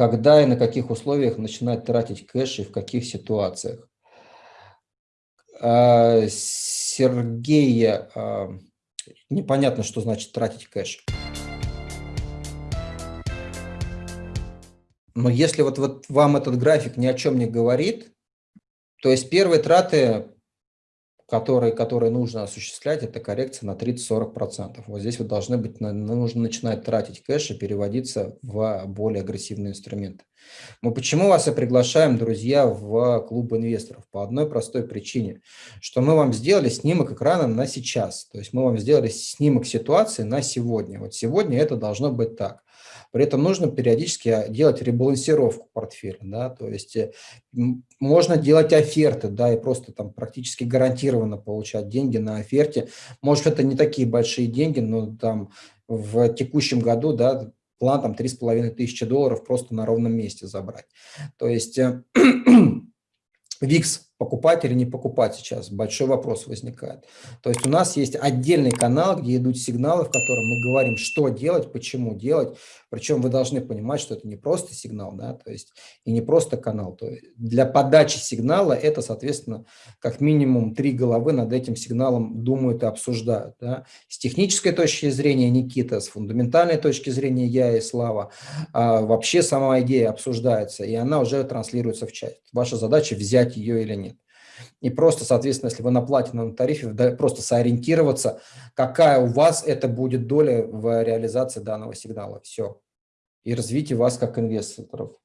когда и на каких условиях начинать тратить кэш и в каких ситуациях. А, Сергей, а, непонятно, что значит тратить кэш. Но если вот, вот вам этот график ни о чем не говорит, то есть первые траты которые, которые нужно осуществлять, это коррекция на 30-40%. Вот здесь вы должны быть, нужно начинать тратить кэш и переводиться в более агрессивные инструменты. Мы почему вас и приглашаем, друзья, в клуб инвесторов? По одной простой причине, что мы вам сделали снимок экрана на сейчас. То есть мы вам сделали снимок ситуации на сегодня. Вот сегодня это должно быть так. При этом нужно периодически а, делать ребалансировку портфеля, да, то есть э, можно делать оферты, да, и просто там практически гарантированно получать деньги на оферте. Может, это не такие большие деньги, но там в текущем году, да, план там 3,5 тысячи долларов просто на ровном месте забрать. То есть э, покупать или не покупать сейчас? Большой вопрос возникает. То есть у нас есть отдельный канал, где идут сигналы, в котором мы говорим, что делать, почему делать. Причем вы должны понимать, что это не просто сигнал, да, то есть и не просто канал. То есть для подачи сигнала это, соответственно, как минимум три головы над этим сигналом думают и обсуждают. Да. С технической точки зрения Никита, с фундаментальной точки зрения я и Слава, а, вообще сама идея обсуждается, и она уже транслируется в чат. Ваша задача взять ее или нет. И просто, соответственно, если вы на платиновом тарифе, просто сориентироваться, какая у вас это будет доля в реализации данного сигнала. Все. И развитие вас как инвесторов.